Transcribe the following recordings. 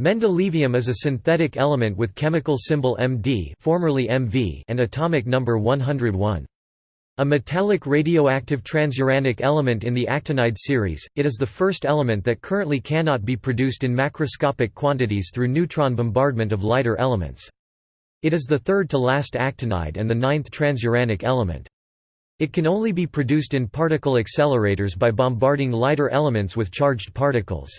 Mendelevium is a synthetic element with chemical symbol Md formerly MV and atomic number 101. A metallic radioactive transuranic element in the actinide series, it is the first element that currently cannot be produced in macroscopic quantities through neutron bombardment of lighter elements. It is the third to last actinide and the ninth transuranic element. It can only be produced in particle accelerators by bombarding lighter elements with charged particles.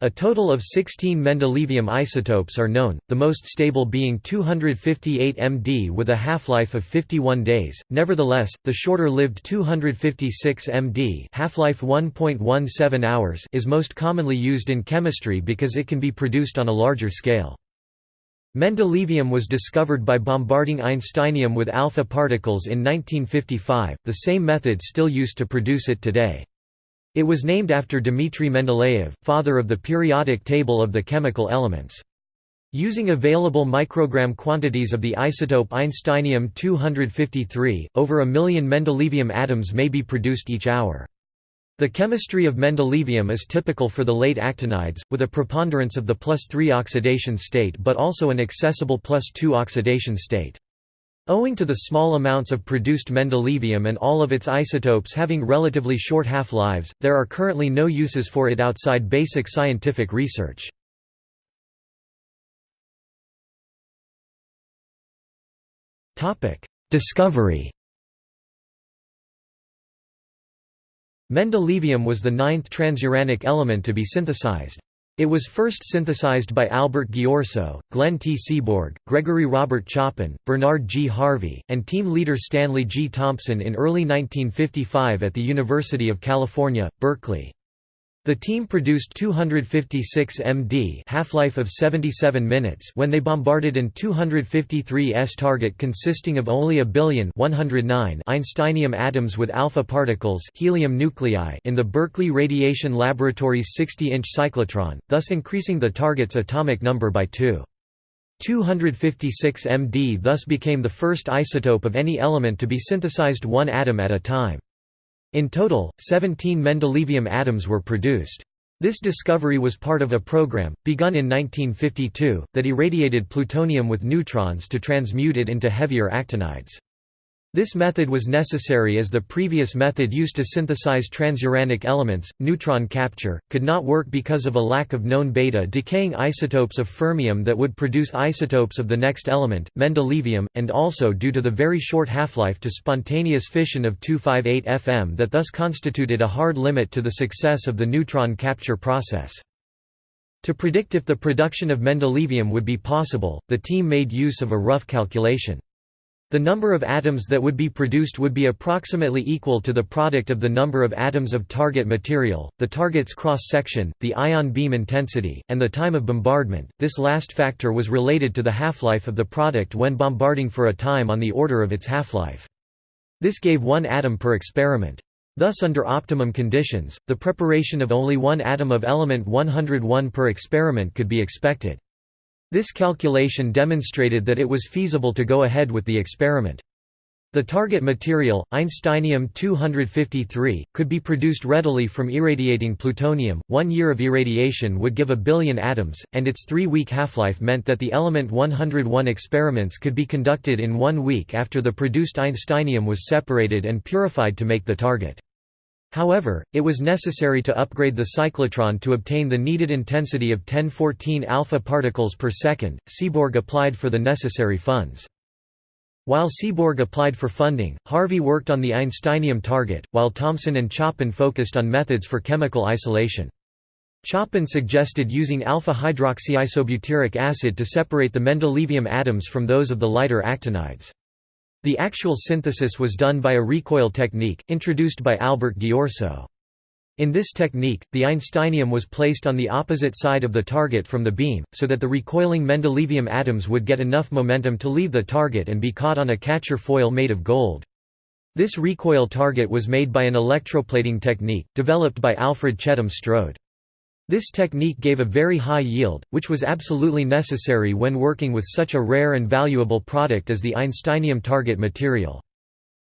A total of 16 mendelevium isotopes are known, the most stable being 258 MD with a half-life of 51 days. Nevertheless, the shorter-lived 256 MD, half-life 1.17 hours, is most commonly used in chemistry because it can be produced on a larger scale. Mendelevium was discovered by bombarding einsteinium with alpha particles in 1955, the same method still used to produce it today. It was named after Dmitry Mendeleev, father of the periodic table of the chemical elements. Using available microgram quantities of the isotope Einsteinium-253, over a million mendelevium atoms may be produced each hour. The chemistry of mendelevium is typical for the late actinides, with a preponderance of the plus 3 oxidation state but also an accessible plus 2 oxidation state. Owing to the small amounts of produced mendelevium and all of its isotopes having relatively short half-lives, there are currently no uses for it outside basic scientific research. Discovery Mendelevium was the ninth transuranic element to be synthesized. It was first synthesized by Albert Ghiorso, Glenn T. Seaborg, Gregory Robert Choppin, Bernard G. Harvey, and team leader Stanley G. Thompson in early 1955 at the University of California, Berkeley. The team produced 256 MD half-life of 77 minutes when they bombarded an 253s target consisting of only a billion 109 Einsteinium atoms with alpha particles helium nuclei in the Berkeley Radiation Laboratory's 60-inch cyclotron, thus increasing the target's atomic number by 2. 256 MD thus became the first isotope of any element to be synthesized one atom at a time. In total, 17 mendelevium atoms were produced. This discovery was part of a program, begun in 1952, that irradiated plutonium with neutrons to transmute it into heavier actinides. This method was necessary as the previous method used to synthesize transuranic elements, neutron capture, could not work because of a lack of known beta-decaying isotopes of fermium that would produce isotopes of the next element, mendelevium, and also due to the very short half-life to spontaneous fission of 258 Fm that thus constituted a hard limit to the success of the neutron capture process. To predict if the production of mendelevium would be possible, the team made use of a rough calculation. The number of atoms that would be produced would be approximately equal to the product of the number of atoms of target material, the target's cross-section, the ion beam intensity, and the time of bombardment. This last factor was related to the half-life of the product when bombarding for a time on the order of its half-life. This gave one atom per experiment. Thus under optimum conditions, the preparation of only one atom of element 101 per experiment could be expected. This calculation demonstrated that it was feasible to go ahead with the experiment. The target material, Einsteinium-253, could be produced readily from irradiating plutonium. One year of irradiation would give a billion atoms, and its three-week half-life meant that the element 101 experiments could be conducted in one week after the produced Einsteinium was separated and purified to make the target. However, it was necessary to upgrade the cyclotron to obtain the needed intensity of 1014 alpha particles per second. Seaborg applied for the necessary funds. While Seaborg applied for funding, Harvey worked on the Einsteinium target, while Thompson and Choppin focused on methods for chemical isolation. Choppin suggested using alpha-hydroxyisobutyric acid to separate the mendelevium atoms from those of the lighter actinides. The actual synthesis was done by a recoil technique, introduced by Albert Ghiorso. In this technique, the Einsteinium was placed on the opposite side of the target from the beam, so that the recoiling mendelevium atoms would get enough momentum to leave the target and be caught on a catcher foil made of gold. This recoil target was made by an electroplating technique, developed by Alfred Chetham Strode. This technique gave a very high yield, which was absolutely necessary when working with such a rare and valuable product as the Einsteinium target material.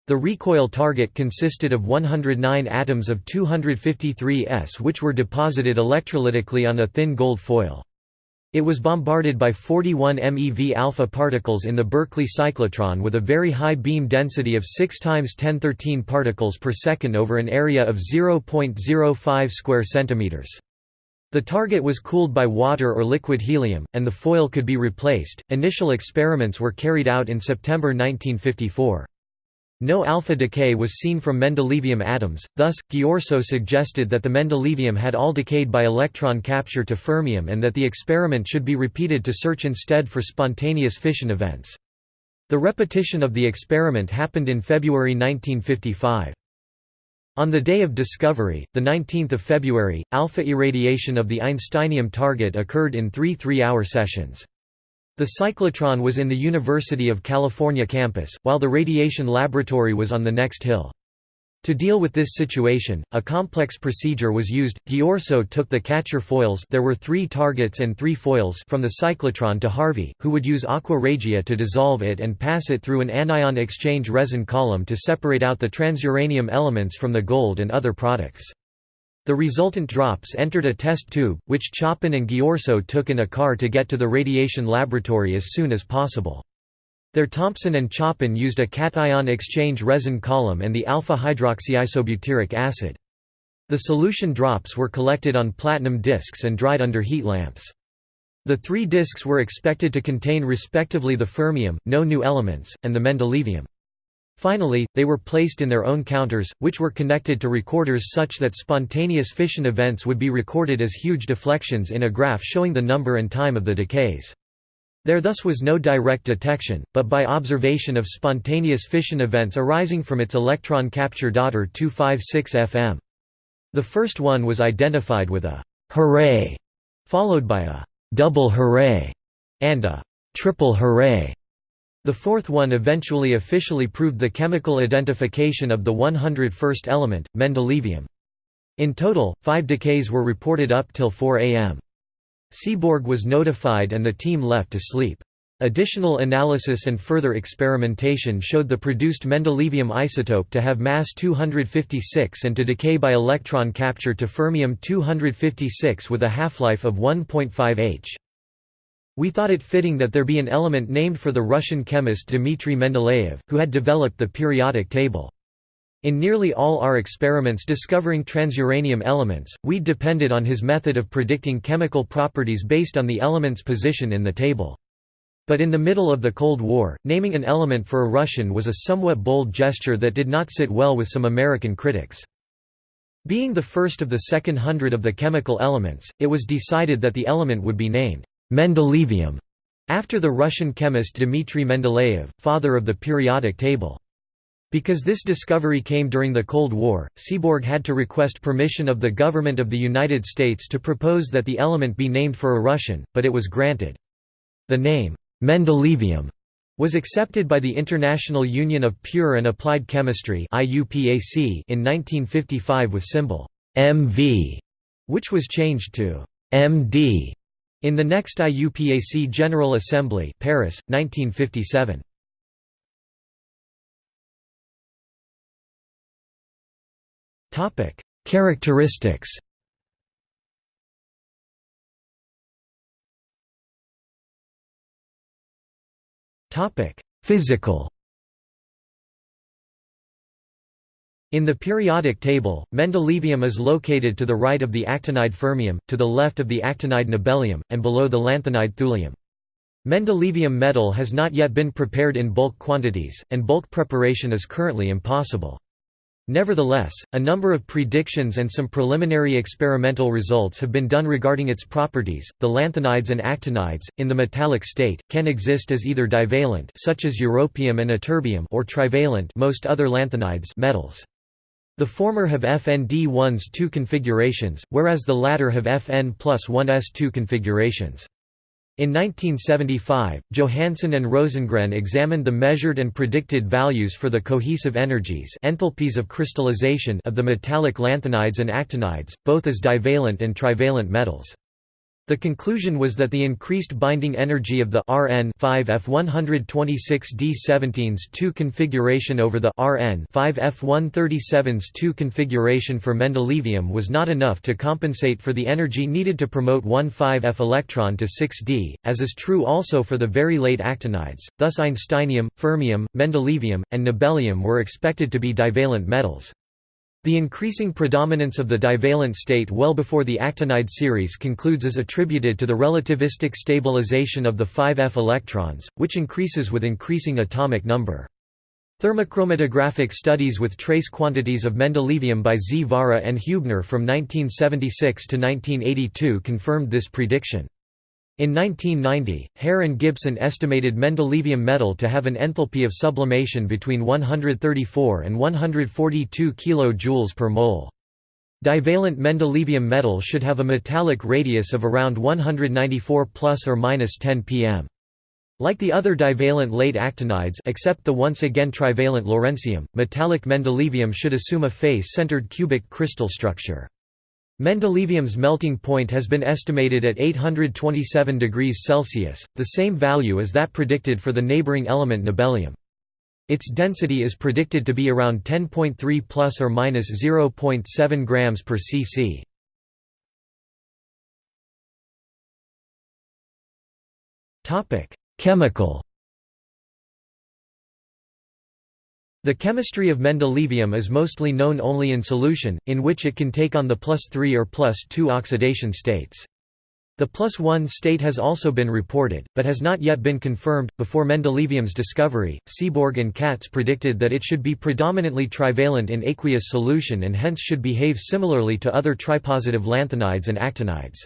The recoil target consisted of 109 atoms of 253S which were deposited electrolytically on a thin gold foil. It was bombarded by 41 MeV alpha particles in the Berkeley cyclotron with a very high beam density of 6 times 1013 particles per second over an area of 0.05 square centimeters. The target was cooled by water or liquid helium, and the foil could be replaced. Initial experiments were carried out in September 1954. No alpha decay was seen from mendelevium atoms, thus, Ghiorso suggested that the mendelevium had all decayed by electron capture to fermium and that the experiment should be repeated to search instead for spontaneous fission events. The repetition of the experiment happened in February 1955. On the day of discovery, 19 February, alpha irradiation of the Einsteinium target occurred in three three-hour sessions. The cyclotron was in the University of California campus, while the radiation laboratory was on the next hill. To deal with this situation, a complex procedure was used. Ghiorso took the catcher foils there were three targets and three foils from the cyclotron to Harvey, who would use aqua regia to dissolve it and pass it through an anion exchange resin column to separate out the transuranium elements from the gold and other products. The resultant drops entered a test tube, which Choppin and Ghiorso took in a car to get to the radiation laboratory as soon as possible. There Thompson and Choppin used a cation exchange resin column and the alpha-hydroxyisobutyric acid. The solution drops were collected on platinum discs and dried under heat lamps. The three discs were expected to contain respectively the fermium, no new elements, and the mendelevium. Finally, they were placed in their own counters, which were connected to recorders such that spontaneous fission events would be recorded as huge deflections in a graph showing the number and time of the decays. There thus was no direct detection, but by observation of spontaneous fission events arising from its electron capture daughter 256 FM. The first one was identified with a «hooray», followed by a «double hooray» and a «triple hooray». The fourth one eventually officially proved the chemical identification of the 101st element, mendelevium. In total, five decays were reported up till 4 am. Seaborg was notified and the team left to sleep. Additional analysis and further experimentation showed the produced mendelevium isotope to have mass 256 and to decay by electron capture to fermium 256 with a half-life of 1.5 h. We thought it fitting that there be an element named for the Russian chemist Dmitry Mendeleev, who had developed the periodic table. In nearly all our experiments discovering transuranium elements, we depended on his method of predicting chemical properties based on the element's position in the table. But in the middle of the Cold War, naming an element for a Russian was a somewhat bold gesture that did not sit well with some American critics. Being the first of the second hundred of the chemical elements, it was decided that the element would be named Mendelevium, after the Russian chemist Dmitry Mendeleev, father of the periodic table. Because this discovery came during the Cold War, Seaborg had to request permission of the government of the United States to propose that the element be named for a Russian, but it was granted. The name, Mendelevium, was accepted by the International Union of Pure and Applied Chemistry in 1955 with symbol MV, which was changed to MD in the next IUPAC General Assembly Paris, 1957. Characteristics Topic: Physical In the periodic table, mendelevium is located to the right of the actinide fermium, to the left of the actinide nobelium, and below the lanthanide thulium. Mendelevium metal has not yet been prepared in bulk quantities, and bulk preparation is currently impossible. Nevertheless, a number of predictions and some preliminary experimental results have been done regarding its properties. The lanthanides and actinides, in the metallic state, can exist as either divalent, such as europium and ytterbium, or trivalent, most other lanthanides metals. The former have FND1's two configurations, whereas the latter have FN plus 1s 2 configurations. In 1975, Johansson and Rosengren examined the measured and predicted values for the cohesive energies enthalpies of crystallization of the metallic lanthanides and actinides, both as divalent and trivalent metals. The conclusion was that the increased binding energy of the Rn 5F126D17s2 configuration over the Rn 5F137s2 configuration for mendelevium was not enough to compensate for the energy needed to promote one 5F electron to 6D, as is true also for the very late actinides. Thus einsteinium, fermium, mendelevium, and nobelium were expected to be divalent metals. The increasing predominance of the divalent state well before the actinide series concludes is attributed to the relativistic stabilization of the 5f electrons, which increases with increasing atomic number. Thermochromatographic studies with trace quantities of mendelevium by Zvára and Hubner from 1976 to 1982 confirmed this prediction. In 1990, Haire and Gibson estimated mendelevium metal to have an enthalpy of sublimation between 134 and 142 kJ per mole. Divalent mendelevium metal should have a metallic radius of around 194 plus or minus 10 pm. Like the other divalent late actinides except the once again trivalent lawrencium, metallic mendelevium should assume a face-centered cubic crystal structure. Mendelevium's melting point has been estimated at 827 degrees Celsius, the same value as that predicted for the neighboring element nobelium. Its density is predicted to be around 10.3 plus or minus 0.7 grams per cc. Topic: Chemical The chemistry of mendelevium is mostly known only in solution, in which it can take on the plus 3 or plus 2 oxidation states. The plus 1 state has also been reported, but has not yet been confirmed. Before mendelevium's discovery, Seaborg and Katz predicted that it should be predominantly trivalent in aqueous solution and hence should behave similarly to other tripositive lanthanides and actinides.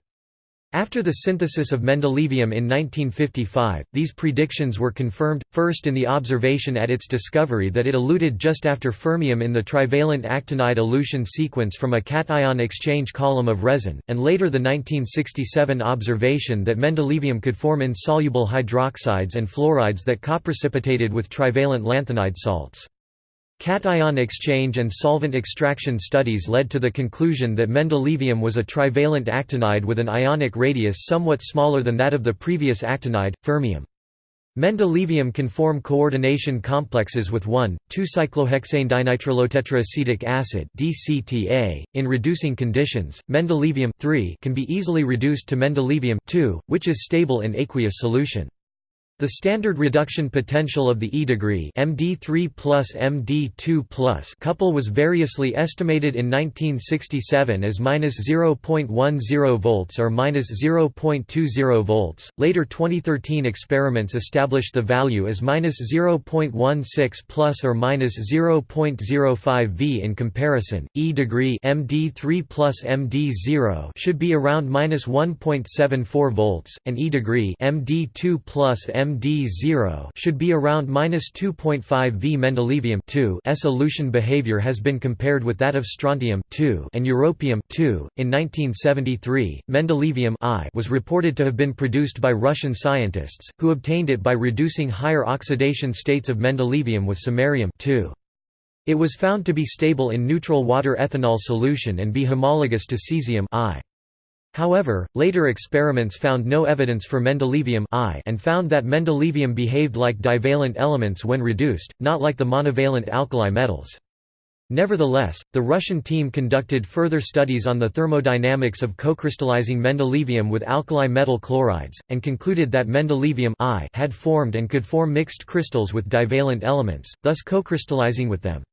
After the synthesis of mendelevium in 1955, these predictions were confirmed, first in the observation at its discovery that it eluted just after fermium in the trivalent actinide elution sequence from a cation exchange column of resin, and later the 1967 observation that mendelevium could form insoluble hydroxides and fluorides that coprecipitated with trivalent lanthanide salts. Cation exchange and solvent extraction studies led to the conclusion that mendelevium was a trivalent actinide with an ionic radius somewhat smaller than that of the previous actinide, fermium. Mendelevium can form coordination complexes with 1,2-cyclohexane dinitrilotetraacetic acid (DCTA). In reducing conditions, mendelevium can be easily reduced to mendelevium which is stable in aqueous solution. The standard reduction potential of the E degree MD3 plus MD2 plus couple was variously estimated in 1967 as -0.10 volts or -0.20 volts. Later 2013 experiments established the value as -0.16 plus or -0.05 V. In comparison, E degree MD3 plus MD0 should be around -1.74 volts, and E degree MD2 plus MD MD0 should be around -2.5 V. Mendelevium S elution behavior has been compared with that of strontium 2 and europium .In 1973, mendelevium I was reported to have been produced by Russian scientists, who obtained it by reducing higher oxidation states of mendelevium with samarium 2. It was found to be stable in neutral water ethanol solution and be homologous to cesium I. However, later experiments found no evidence for mendelevium I and found that mendelevium behaved like divalent elements when reduced, not like the monovalent alkali metals. Nevertheless, the Russian team conducted further studies on the thermodynamics of co-crystallizing mendelevium with alkali metal chlorides, and concluded that mendelevium I had formed and could form mixed crystals with divalent elements, thus co-crystallizing with them.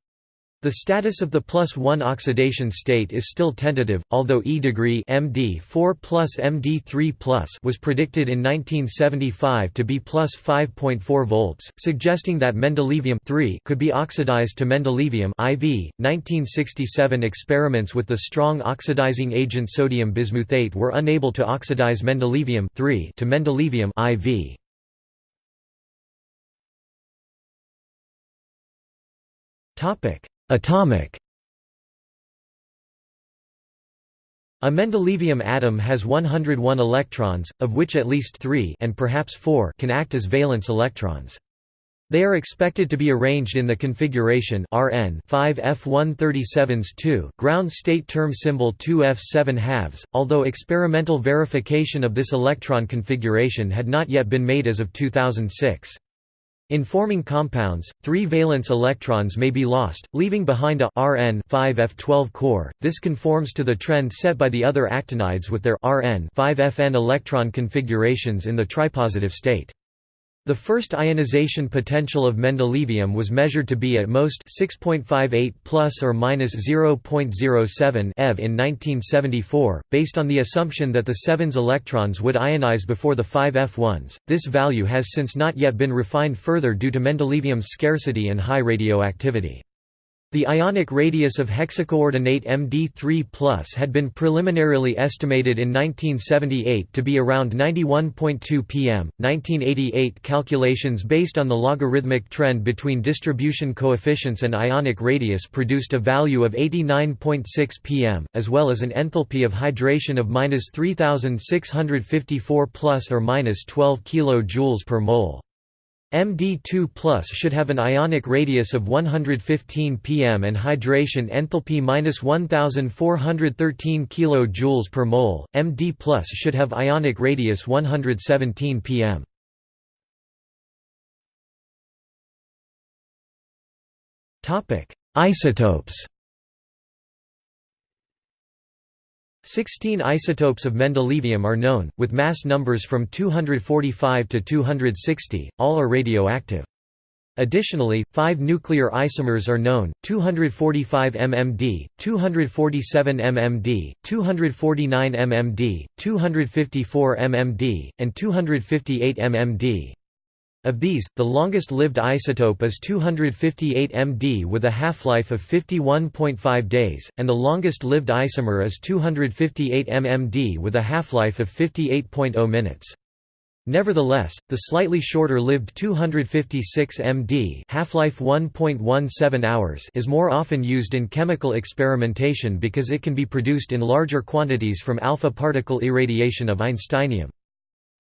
The status of the plus 1 oxidation state is still tentative, although E degree MD4 plus MD3 plus was predicted in 1975 to be plus 5.4 volts, suggesting that mendelevium could be oxidized to mendelevium IV. 1967 experiments with the strong oxidizing agent sodium bismuthate were unable to oxidize mendelevium to mendelevium IV. Topic Atomic A mendelevium atom has 101 electrons, of which at least 3 and perhaps 4 can act as valence electrons. They are expected to be arranged in the configuration Rn 5F137s2 ground state term symbol 2F7 halves, although experimental verification of this electron configuration had not yet been made as of 2006. In forming compounds, three valence electrons may be lost, leaving behind a Rn 5F12 core. This conforms to the trend set by the other actinides with their Rn 5Fn electron configurations in the tripositive state. The first ionization potential of mendelevium was measured to be at most 6.58 plus or minus 0.07 eV in 1974, based on the assumption that the 7's electrons would ionize before the 5 F1s. This value has since not yet been refined further due to mendelevium's scarcity and high radioactivity. The ionic radius of hexacoordinate MD3 had been preliminarily estimated in 1978 to be around 91.2 pm. 1988 calculations based on the logarithmic trend between distribution coefficients and ionic radius produced a value of 89.6 pm, as well as an enthalpy of hydration of minus 3654 plus or minus 12 kJ per mole. MD2 should have an ionic radius of 115 pm and hydration enthalpy minus 1413 kJ per mole. MD should have ionic radius 117 pm. Topic: Isotopes. 16 isotopes of mendelevium are known, with mass numbers from 245 to 260, all are radioactive. Additionally, five nuclear isomers are known, 245 mmD, 247 mmD, 249 mmD, 254 mmD, and 258 mmD. Of these, the longest-lived isotope is 258 MD with a half-life of 51.5 days, and the longest-lived isomer is 258 mmD with a half-life of 58.0 minutes. Nevertheless, the slightly shorter-lived 256 MD half-life 1.17 hours is more often used in chemical experimentation because it can be produced in larger quantities from alpha particle irradiation of Einsteinium.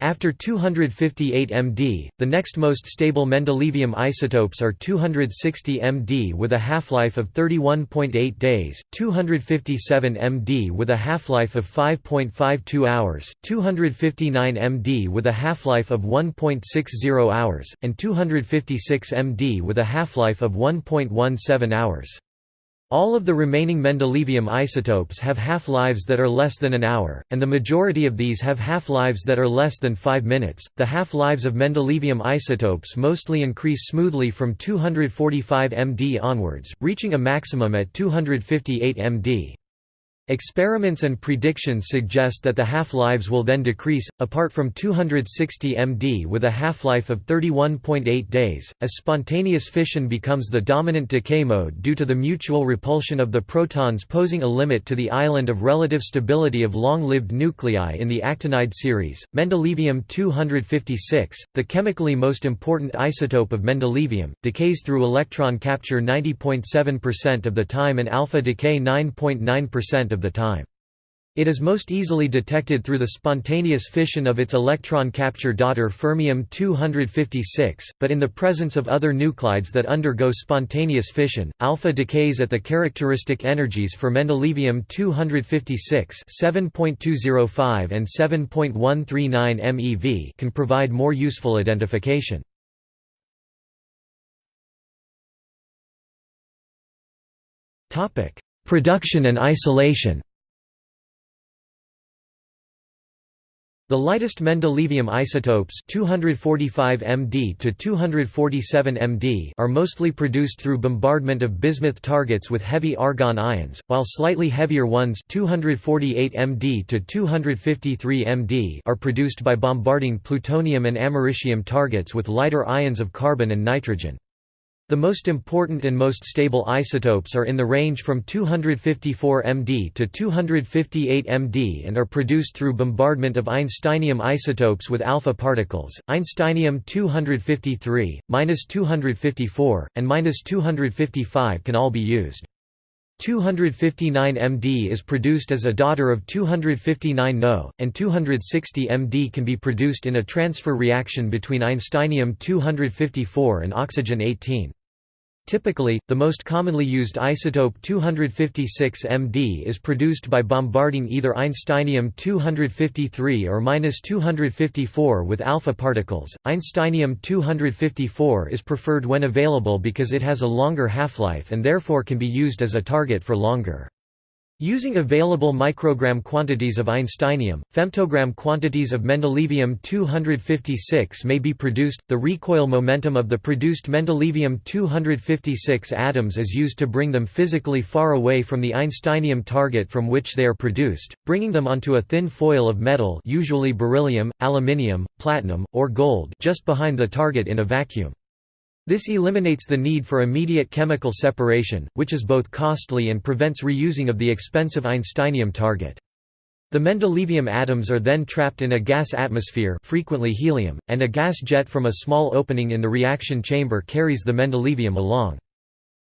After 258 MD, the next most stable mendelevium isotopes are 260 MD with a half-life of 31.8 days, 257 MD with a half-life of 5.52 hours, 259 MD with a half-life of 1.60 hours, and 256 MD with a half-life of 1.17 hours. All of the remaining mendelevium isotopes have half-lives that are less than an hour, and the majority of these have half-lives that are less than 5 minutes. The half-lives of mendelevium isotopes mostly increase smoothly from 245 MD onwards, reaching a maximum at 258 MD. Experiments and predictions suggest that the half-lives will then decrease, apart from 260 MD with a half-life of 31.8 days, as spontaneous fission becomes the dominant decay mode due to the mutual repulsion of the protons posing a limit to the island of relative stability of long-lived nuclei in the actinide series. Mendelevium-256, the chemically most important isotope of mendelevium, decays through electron capture 90.7% of the time and alpha decay 9.9% of of the time. It is most easily detected through the spontaneous fission of its electron capture daughter fermium-256, but in the presence of other nuclides that undergo spontaneous fission, alpha decays at the characteristic energies for mendelevium-256 7.205 and 7.139 MeV can provide more useful identification. Topic: Production and isolation The lightest mendelevium isotopes 245 MD to 247 MD are mostly produced through bombardment of bismuth targets with heavy argon ions, while slightly heavier ones 248 MD to 253 MD are produced by bombarding plutonium and americium targets with lighter ions of carbon and nitrogen. The most important and most stable isotopes are in the range from 254 MD to 258 MD and are produced through bombardment of Einsteinium isotopes with alpha particles. Einsteinium 253, -254, and -255 can all be used. 259 MD is produced as a daughter of 259 No, and 260 MD can be produced in a transfer reaction between Einsteinium-254 and oxygen-18. Typically, the most commonly used isotope 256 Md is produced by bombarding either Einsteinium-253 or -254 with alpha particles. Einsteinium-254 is preferred when available because it has a longer half-life and therefore can be used as a target for longer. Using available microgram quantities of einsteinium, femtogram quantities of mendelevium-256 may be produced. The recoil momentum of the produced mendelevium-256 atoms is used to bring them physically far away from the einsteinium target from which they are produced, bringing them onto a thin foil of metal usually beryllium, aluminium, platinum, or gold just behind the target in a vacuum. This eliminates the need for immediate chemical separation, which is both costly and prevents reusing of the expensive Einsteinium target. The mendelevium atoms are then trapped in a gas atmosphere frequently helium, and a gas jet from a small opening in the reaction chamber carries the mendelevium along.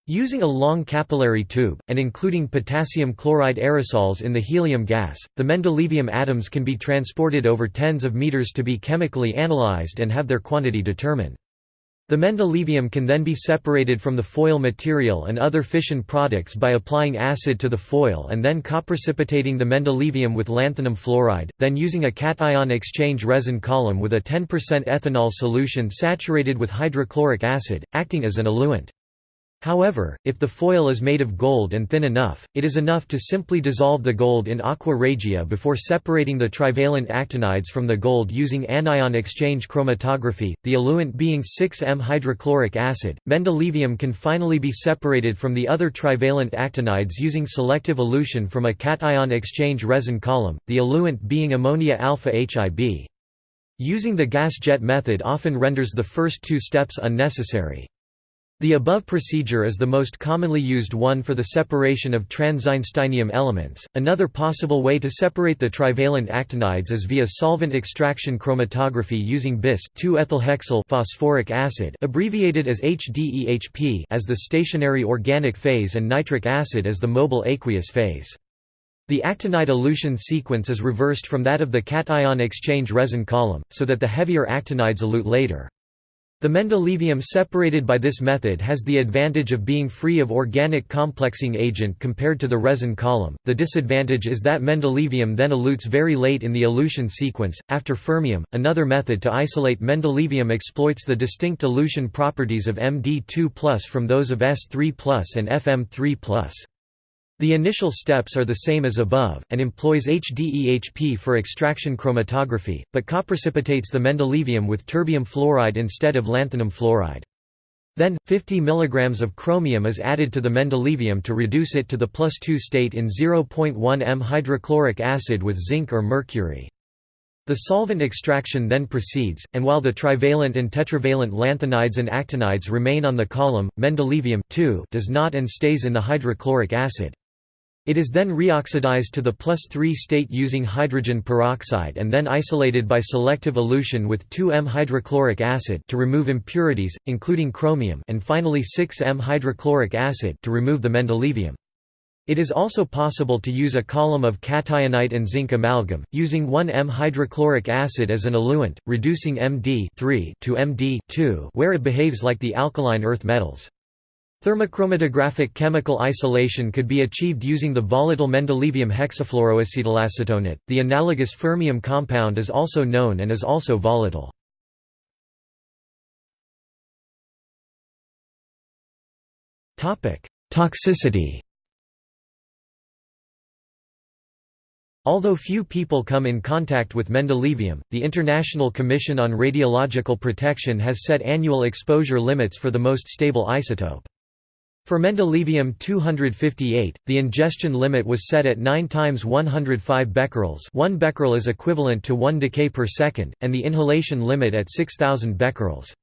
Using a long capillary tube, and including potassium chloride aerosols in the helium gas, the mendelevium atoms can be transported over tens of meters to be chemically analyzed and have their quantity determined. The mendelevium can then be separated from the foil material and other fission products by applying acid to the foil and then coprecipitating the mendelevium with lanthanum fluoride, then using a cation exchange resin column with a 10% ethanol solution saturated with hydrochloric acid, acting as an eluent. However, if the foil is made of gold and thin enough, it is enough to simply dissolve the gold in aqua regia before separating the trivalent actinides from the gold using anion exchange chromatography, the eluent being 6M hydrochloric acid. Mendelevium can finally be separated from the other trivalent actinides using selective elution from a cation exchange resin column, the eluent being ammonia alpha HIB. Using the gas jet method often renders the first two steps unnecessary. The above procedure is the most commonly used one for the separation of trans-Einsteinium elements. Another possible way to separate the trivalent actinides is via solvent extraction chromatography using bis 2-ethylhexyl phosphoric acid, abbreviated as HDEHP, as the stationary organic phase and nitric acid as the mobile aqueous phase. The actinide elution sequence is reversed from that of the cation exchange resin column, so that the heavier actinides elute later. The mendelevium separated by this method has the advantage of being free of organic complexing agent compared to the resin column. The disadvantage is that mendelevium then elutes very late in the elution sequence. After fermium, another method to isolate mendelevium exploits the distinct elution properties of Md2+ from those of S3+ and FM3+. The initial steps are the same as above, and employs HDEHP for extraction chromatography, but coprecipitates the mendelevium with terbium fluoride instead of lanthanum fluoride. Then, 50 mg of chromium is added to the mendelevium to reduce it to the plus 2 state in 0.1 m hydrochloric acid with zinc or mercury. The solvent extraction then proceeds, and while the trivalent and tetravalent lanthanides and actinides remain on the column, mendelevium does not and stays in the hydrochloric acid. It is then reoxidized to the plus 3 state using hydrogen peroxide and then isolated by selective elution with 2M hydrochloric acid to remove impurities, including chromium and finally 6M hydrochloric acid to remove the mendelevium. It is also possible to use a column of cationite and zinc amalgam, using 1M hydrochloric acid as an eluent, reducing Md to Md where it behaves like the alkaline earth metals. Thermochromatographic chemical isolation could be achieved using the volatile mendelevium hexafluoroacetylacetonate. The analogous fermium compound is also known and is also volatile. Topic: Toxicity. Although few people come in contact with mendelevium, the International Commission on Radiological Protection has set annual exposure limits for the most stable isotope. For mendelevium 258, the ingestion limit was set at 9 times 105 becquerels 1 becquerel is equivalent to 1 decay per second, and the inhalation limit at 6000 becquerels.